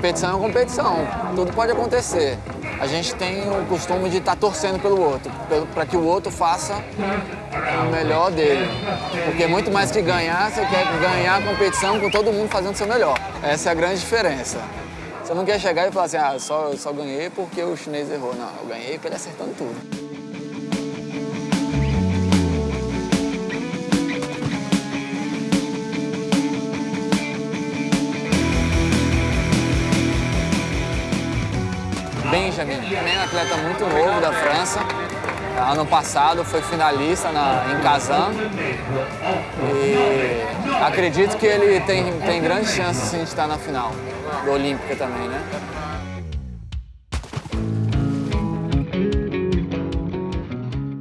competição é competição, tudo pode acontecer. A gente tem o costume de estar tá torcendo pelo outro, para que o outro faça o melhor dele. Porque muito mais que ganhar, você quer ganhar a competição com todo mundo fazendo o seu melhor. Essa é a grande diferença. Você não quer chegar e falar assim, ah, só, só ganhei porque o chinês errou. Não, eu ganhei porque ele acertando tudo. Benjamin, também é um atleta muito novo da França. Ano passado foi finalista na, em Kazan. E acredito que ele tem, tem grandes chances de estar na final do Olímpica também, né?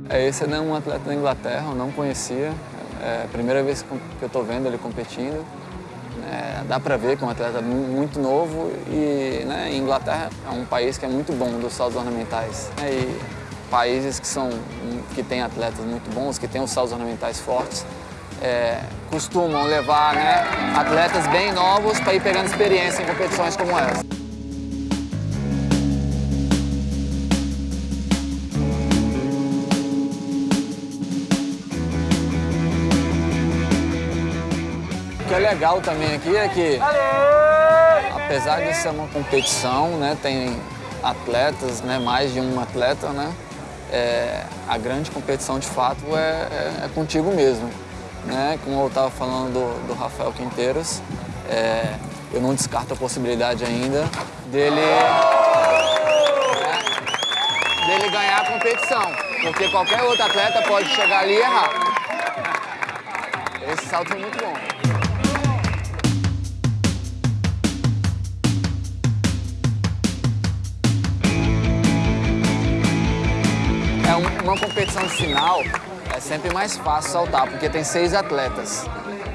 É, esse é um atleta da Inglaterra, eu não conhecia. É a primeira vez que eu estou vendo ele competindo. É, dá para ver que é um atleta muito novo e né, Inglaterra é um país que é muito bom dos saltos ornamentais. Né, e países que, são, que têm atletas muito bons, que têm os saltos ornamentais fortes, é, costumam levar né, atletas bem novos para ir pegando experiência em competições como essa. Legal também aqui é que, apesar de ser uma competição, né, tem atletas, né, mais de um atleta, né, é, a grande competição de fato é, é, é contigo mesmo. Né? Como eu estava falando do, do, Rafael Quinteiros, é, eu não descarto a possibilidade ainda dele, né, dele ganhar a competição, porque qualquer outro atleta pode chegar ali e errar. Esse salto foi muito bom. Uma competição final é sempre mais fácil saltar, porque tem seis atletas.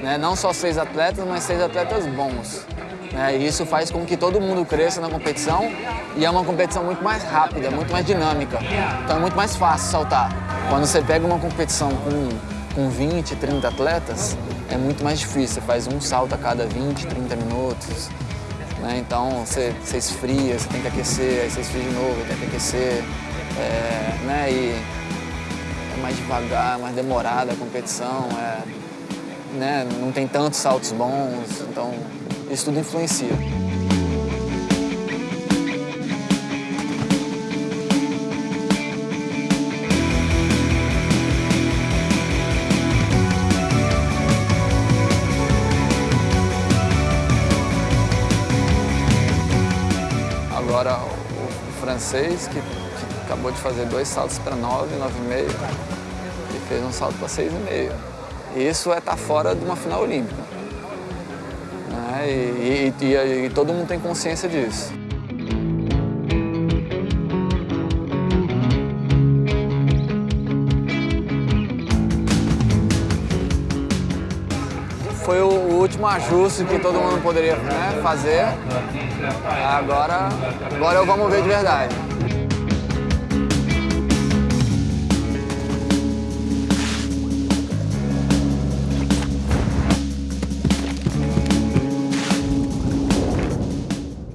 Né? Não só seis atletas, mas seis atletas bons. Né? E isso faz com que todo mundo cresça na competição e é uma competição muito mais rápida, muito mais dinâmica. Então é muito mais fácil saltar. Quando você pega uma competição com, com 20, 30 atletas, é muito mais difícil. Você faz um salto a cada 20, 30 minutos. Né? Então você, você esfria, você tem que aquecer, aí você esfria de novo, tem que aquecer. É, né? E mais devagar, mais demorada a competição, é, né, não tem tantos saltos bons, então isso tudo influencia. Agora o francês, que acabou de fazer dois saltos para nove, nove e meio, fez um salto para 6,5. Isso é estar tá fora de uma final olímpica. Né? E, e, e, e todo mundo tem consciência disso. Foi o último ajuste que todo mundo poderia né, fazer. Agora, agora vamos ver de verdade.